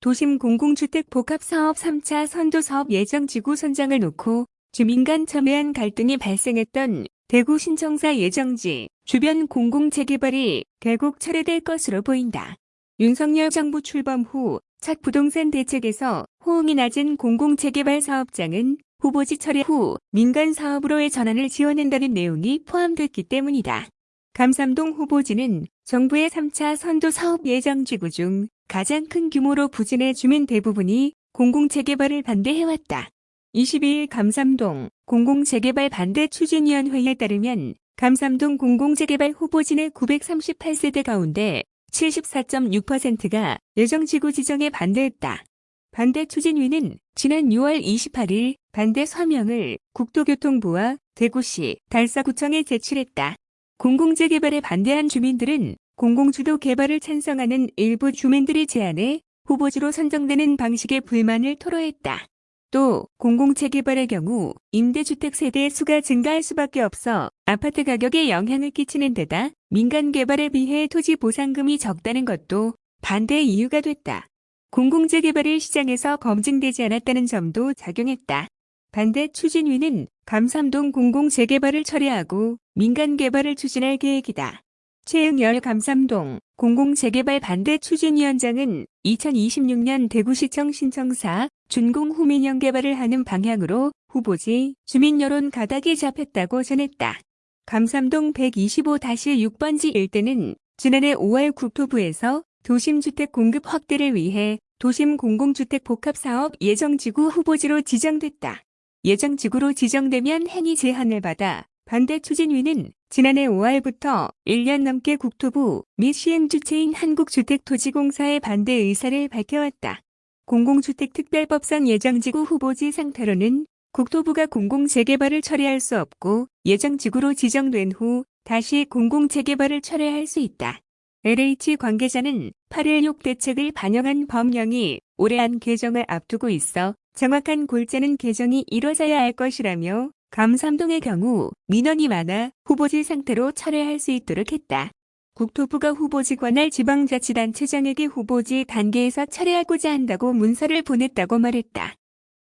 도심 공공주택 복합사업 3차 선도사업 예정 지구 선정을 놓고 주민 간 첨예한 갈등이 발생했던 대구 신청사 예정지 주변 공공재개발이 결국 철회될 것으로 보인다. 윤석열 정부 출범 후첫 부동산 대책에서 호응이 낮은 공공재개발 사업장은 후보지 철회 후 민간 사업으로의 전환을 지원한다는 내용이 포함됐기 때문이다. 감삼동 후보지는 정부의 3차 선도 사업 예정 지구 중 가장 큰 규모로 부진해 주민 대부분이 공공재개발을 반대해왔다. 22일 감삼동 공공재개발 반대 추진위원회에 따르면 감삼동 공공재개발 후보진의 938세대 가운데 74.6%가 예정지구 지정에 반대했다. 반대 추진위는 지난 6월 28일 반대 서명을 국토교통부와 대구시 달서구청에 제출했다. 공공재 개발에 반대한 주민들은 공공주도 개발을 찬성하는 일부 주민들이 제안해 후보지로 선정되는 방식에 불만을 토로했다. 또 공공재 개발의 경우 임대주택 세대 수가 증가할 수밖에 없어 아파트 가격에 영향을 끼치는 데다 민간 개발에 비해 토지 보상금이 적다는 것도 반대의 이유가 됐다. 공공재 개발이 시장에서 검증되지 않았다는 점도 작용했다. 반대 추진위는 감삼동 공공재개발을 처리하고 민간 개발을 추진할 계획이다. 최응열 감삼동 공공재개발 반대 추진위원장은 2026년 대구시청 신청사 준공 후 민영 개발을 하는 방향으로 후보지 주민 여론 가닥이 잡혔다고 전했다. 감삼동 125-6번지 일대는 지난해 5월 국토부에서 도심주택 공급 확대를 위해 도심 공공주택 복합사업 예정지구 후보지로 지정됐다. 예정지구로 지정되면 행위 제한을 받아 반대 추진위는 지난해 5월부터 1년 넘게 국토부 및 시행주체인 한국주택토지공사의 반대 의사를 밝혀왔다. 공공주택특별법상 예정지구 후보지 상태로는 국토부가 공공재개발을 처리할 수 없고 예정지구로 지정된 후 다시 공공재개발을 철회할 수 있다. LH 관계자는 8.16 대책을 반영한 법령이 올해 안 개정을 앞두고 있어 정확한 골자는 개정이 이뤄져야 할 것이라며 감삼동의 경우 민원이 많아 후보지 상태로 철회할 수 있도록 했다. 국토부가 후보지 관할 지방자치단체장에게 후보지 단계에서 철회하고자 한다고 문서를 보냈다고 말했다.